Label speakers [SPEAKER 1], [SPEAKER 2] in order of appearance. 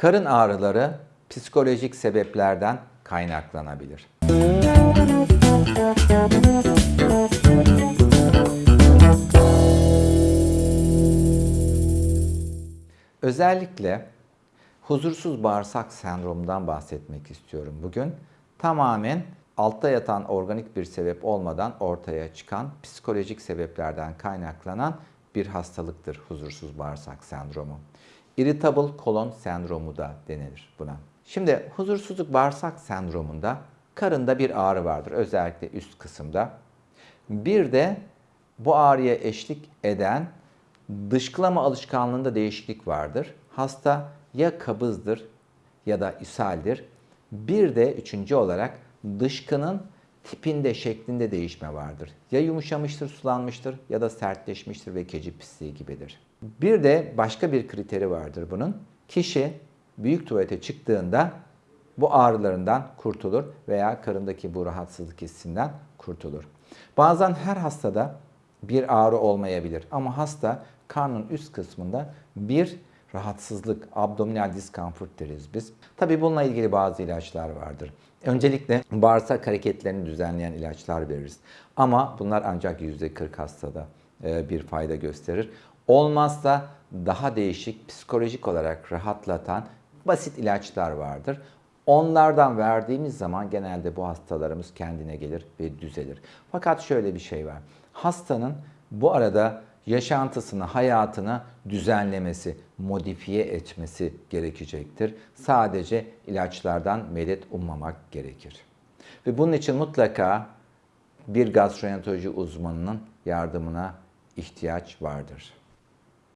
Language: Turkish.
[SPEAKER 1] Karın ağrıları psikolojik sebeplerden kaynaklanabilir. Özellikle huzursuz bağırsak sendromundan bahsetmek istiyorum bugün. Tamamen altta yatan organik bir sebep olmadan ortaya çıkan psikolojik sebeplerden kaynaklanan bir hastalıktır huzursuz bağırsak sendromu. Irritable kolon sendromu da denilir buna. Şimdi huzursuzluk bağırsak sendromunda karında bir ağrı vardır özellikle üst kısımda. Bir de bu ağrıya eşlik eden dışkılama alışkanlığında değişiklik vardır. Hasta ya kabızdır ya da ishaldir. Bir de üçüncü olarak dışkının tipinde, şeklinde değişme vardır. Ya yumuşamıştır, sulanmıştır ya da sertleşmiştir ve keçi pisliği gibidir. Bir de başka bir kriteri vardır bunun. Kişi büyük tuvalete çıktığında bu ağrılarından kurtulur veya karındaki bu rahatsızlık hissinden kurtulur. Bazen her hastada bir ağrı olmayabilir ama hasta karnın üst kısmında bir rahatsızlık, abdominal discomfort deriz biz. Tabi bununla ilgili bazı ilaçlar vardır. Öncelikle bağırsak hareketlerini düzenleyen ilaçlar veririz. Ama bunlar ancak %40 hastada e, bir fayda gösterir. Olmazsa daha değişik psikolojik olarak rahatlatan basit ilaçlar vardır. Onlardan verdiğimiz zaman genelde bu hastalarımız kendine gelir ve düzelir. Fakat şöyle bir şey var. Hastanın bu arada yaşantısını, hayatını düzenlemesi, modifiye etmesi gerekecektir. Sadece ilaçlardan medet ummamak gerekir. Ve bunun için mutlaka bir gastroenteroloji uzmanının yardımına ihtiyaç vardır.